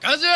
感ジ